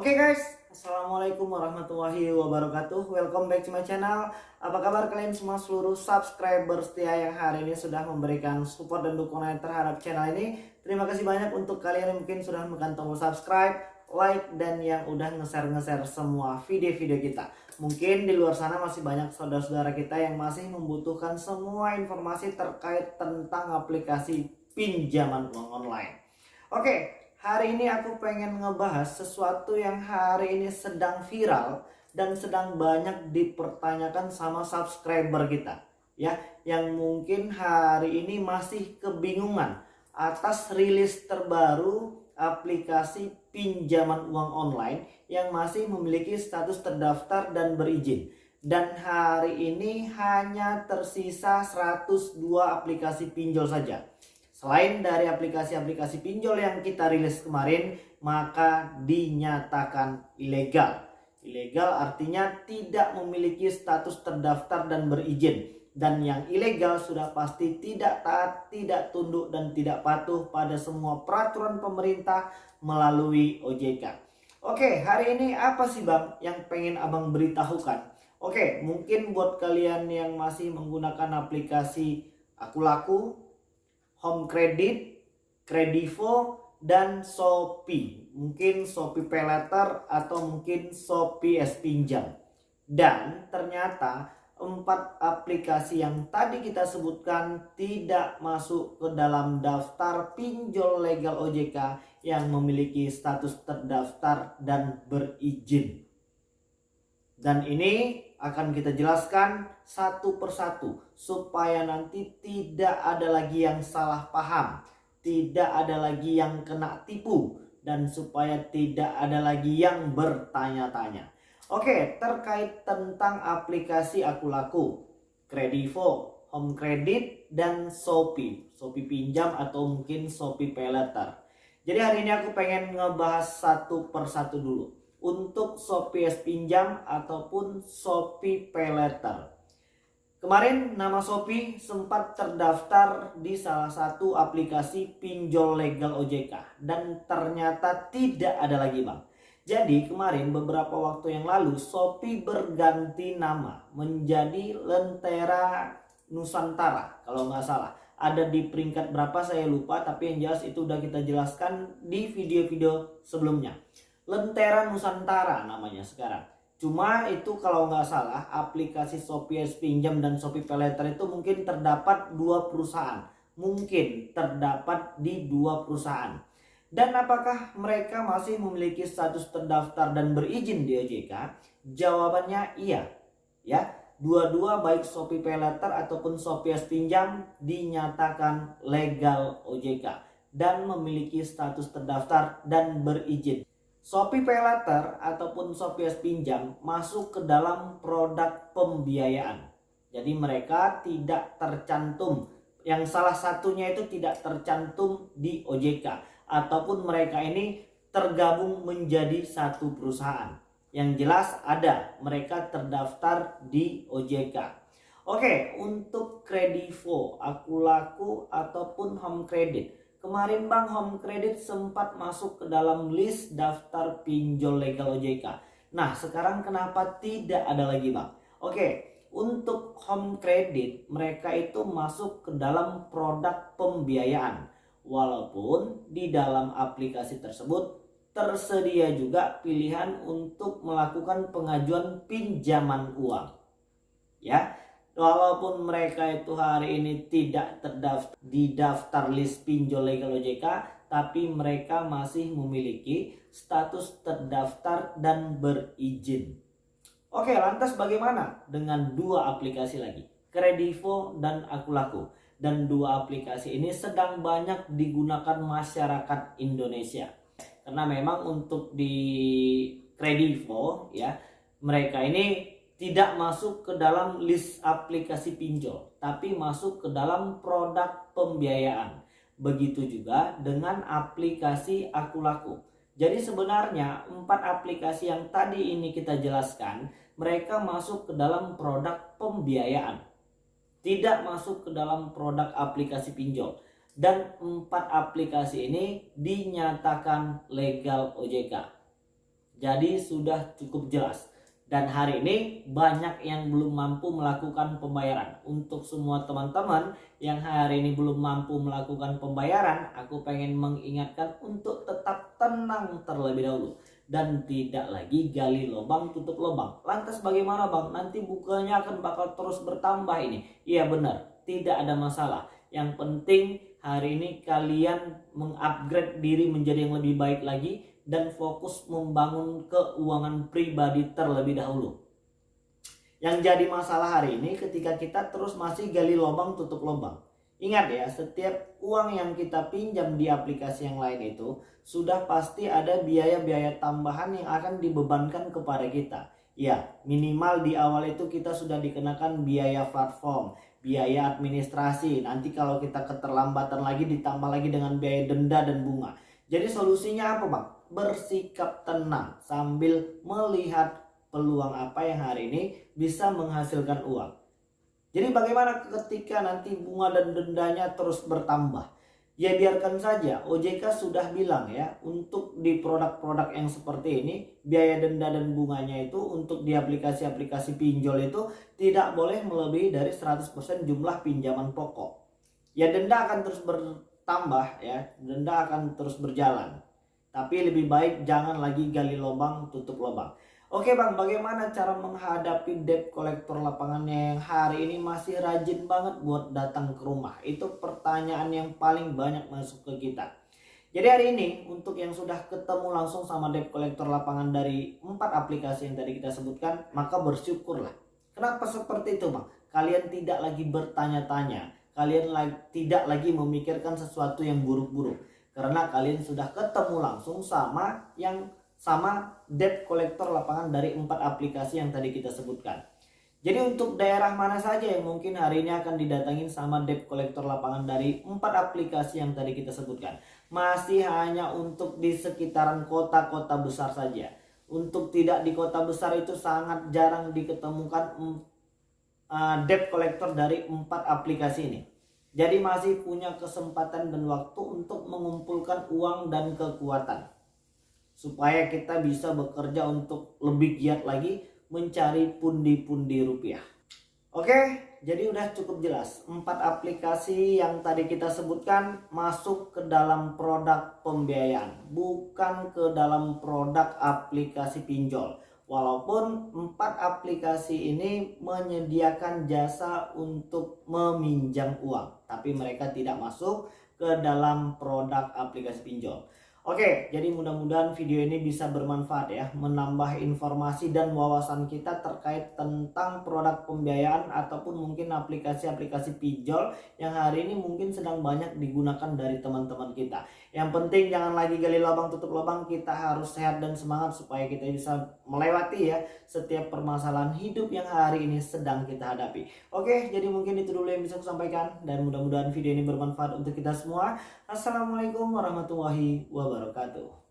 Oke guys, Assalamualaikum warahmatullahi wabarakatuh. Welcome back to my channel. Apa kabar kalian semua seluruh subscriber setia yang hari ini sudah memberikan support dan dukungan terhadap channel ini? Terima kasih banyak untuk kalian yang mungkin sudah menekan tombol subscribe, like, dan yang udah nge-share-nge-share semua video-video kita. Mungkin di luar sana masih banyak saudara-saudara kita yang masih membutuhkan semua informasi terkait tentang aplikasi pinjaman uang online. Oke, Hari ini aku pengen ngebahas sesuatu yang hari ini sedang viral dan sedang banyak dipertanyakan sama subscriber kita. Ya, yang mungkin hari ini masih kebingungan atas rilis terbaru aplikasi pinjaman uang online yang masih memiliki status terdaftar dan berizin. Dan hari ini hanya tersisa 102 aplikasi pinjol saja. Selain dari aplikasi-aplikasi pinjol yang kita rilis kemarin, maka dinyatakan ilegal. Ilegal artinya tidak memiliki status terdaftar dan berizin. Dan yang ilegal sudah pasti tidak taat, tidak tunduk, dan tidak patuh pada semua peraturan pemerintah melalui OJK. Oke, hari ini apa sih Bang yang pengen Abang beritahukan? Oke, mungkin buat kalian yang masih menggunakan aplikasi Aku Laku, Home Credit, Kredivo, dan Shopee. Mungkin Shopee Pay Letter atau mungkin Shopee S Pinjam. Dan ternyata empat aplikasi yang tadi kita sebutkan tidak masuk ke dalam daftar pinjol legal OJK yang memiliki status terdaftar dan berizin. Dan ini akan kita jelaskan satu persatu supaya nanti tidak ada lagi yang salah paham, tidak ada lagi yang kena tipu dan supaya tidak ada lagi yang bertanya-tanya. Oke, terkait tentang aplikasi Aku Laku, Kredivo, Home Credit dan Shopee, Shopee pinjam atau mungkin Shopee Pay. Jadi hari ini aku pengen ngebahas satu persatu dulu untuk Shopee S Pinjam ataupun Shopee Pay. Kemarin nama Shopee sempat terdaftar di salah satu aplikasi pinjol legal OJK dan ternyata tidak ada lagi bang. Jadi kemarin beberapa waktu yang lalu Shopee berganti nama menjadi Lentera Nusantara kalau nggak salah. Ada di peringkat berapa saya lupa tapi yang jelas itu udah kita jelaskan di video-video sebelumnya. Lentera Nusantara namanya sekarang. Cuma itu kalau nggak salah aplikasi Shopee Pinjam dan Shopee Peleter itu mungkin terdapat dua perusahaan. Mungkin terdapat di dua perusahaan. Dan apakah mereka masih memiliki status terdaftar dan berizin di OJK? Jawabannya iya. Ya, dua-dua baik Shopee Peleter ataupun Shopee Pinjam dinyatakan legal OJK dan memiliki status terdaftar dan berizin. Shopee Pay Letter ataupun Shopee Pinjam masuk ke dalam produk pembiayaan. Jadi mereka tidak tercantum. Yang salah satunya itu tidak tercantum di OJK. Ataupun mereka ini tergabung menjadi satu perusahaan. Yang jelas ada mereka terdaftar di OJK. Oke, untuk Kredivo, Aku Laku ataupun Home Credit Kemarin Bank Home Credit sempat masuk ke dalam list daftar pinjol legal OJK. Nah, sekarang kenapa tidak ada lagi Bang? Oke, untuk Home Credit mereka itu masuk ke dalam produk pembiayaan. Walaupun di dalam aplikasi tersebut tersedia juga pilihan untuk melakukan pengajuan pinjaman uang. Ya, walaupun mereka itu hari ini tidak terdaftar di daftar list pinjol legal OJK tapi mereka masih memiliki status terdaftar dan berizin. Oke, lantas bagaimana dengan dua aplikasi lagi? Kredivo dan Akulaku. Dan dua aplikasi ini sedang banyak digunakan masyarakat Indonesia. Karena memang untuk di Kredivo ya, mereka ini tidak masuk ke dalam list aplikasi pinjol, tapi masuk ke dalam produk pembiayaan. Begitu juga dengan aplikasi Aku Laku. Jadi sebenarnya empat aplikasi yang tadi ini kita jelaskan, mereka masuk ke dalam produk pembiayaan. Tidak masuk ke dalam produk aplikasi pinjol. Dan empat aplikasi ini dinyatakan legal OJK. Jadi sudah cukup jelas. Dan hari ini banyak yang belum mampu melakukan pembayaran. Untuk semua teman-teman yang hari ini belum mampu melakukan pembayaran, aku pengen mengingatkan untuk tetap tenang terlebih dahulu. Dan tidak lagi gali lubang tutup lubang. Lantas bagaimana bang? Nanti bukanya akan bakal terus bertambah ini. Iya benar, tidak ada masalah. Yang penting hari ini kalian mengupgrade diri menjadi yang lebih baik lagi dan fokus membangun keuangan pribadi terlebih dahulu. Yang jadi masalah hari ini ketika kita terus masih gali lubang tutup lubang. Ingat ya, setiap uang yang kita pinjam di aplikasi yang lain itu sudah pasti ada biaya-biaya tambahan yang akan dibebankan kepada kita. Ya, minimal di awal itu kita sudah dikenakan biaya platform, biaya administrasi. Nanti kalau kita keterlambatan lagi ditambah lagi dengan biaya denda dan bunga. Jadi solusinya apa bang? Bersikap tenang sambil melihat peluang apa yang hari ini bisa menghasilkan uang. Jadi bagaimana ketika nanti bunga dan dendanya terus bertambah? Ya biarkan saja, OJK sudah bilang ya, untuk di produk-produk yang seperti ini, biaya denda dan bunganya itu untuk di aplikasi-aplikasi pinjol itu tidak boleh melebihi dari 100% jumlah pinjaman pokok. Ya denda akan terus ber, tambah ya denda akan terus berjalan tapi lebih baik jangan lagi gali lubang tutup lubang Oke bang, bagaimana cara menghadapi debt kolektor lapangannya yang hari ini masih rajin banget buat datang ke rumah? Itu pertanyaan yang paling banyak masuk ke kita. Jadi hari ini untuk yang sudah ketemu langsung sama debt kolektor lapangan dari empat aplikasi yang tadi kita sebutkan, maka bersyukurlah. Kenapa seperti itu bang? Kalian tidak lagi bertanya-tanya, kalian tidak lagi memikirkan sesuatu yang buruk-buruk karena kalian sudah ketemu langsung sama yang sama debt collector lapangan dari empat aplikasi yang tadi kita sebutkan. Jadi untuk daerah mana saja yang mungkin hari ini akan didatangin sama debt collector lapangan dari empat aplikasi yang tadi kita sebutkan. Masih hanya untuk di sekitaran kota-kota besar saja. Untuk tidak di kota besar itu sangat jarang diketemukan uh, debt collector dari empat aplikasi ini. Jadi masih punya kesempatan dan waktu untuk mengumpulkan uang dan kekuatan. Supaya kita bisa bekerja untuk lebih giat lagi mencari pundi-pundi rupiah. Oke, jadi udah cukup jelas. Empat aplikasi yang tadi kita sebutkan masuk ke dalam produk pembiayaan. Bukan ke dalam produk aplikasi pinjol. Walaupun empat aplikasi ini menyediakan jasa untuk meminjam uang, tapi mereka tidak masuk ke dalam produk aplikasi pinjol. Oke, jadi mudah-mudahan video ini bisa bermanfaat ya, menambah informasi dan wawasan kita terkait tentang produk pembiayaan ataupun mungkin aplikasi-aplikasi pinjol yang hari ini mungkin sedang banyak digunakan dari teman-teman kita. Yang penting jangan lagi gali lubang tutup lubang, kita harus sehat dan semangat supaya kita bisa melewati ya setiap permasalahan hidup yang hari ini sedang kita hadapi. Oke, jadi mungkin itu dulu yang bisa saya sampaikan dan mudah-mudahan video ini bermanfaat untuk kita semua. Assalamualaikum warahmatullahi wabarakatuh.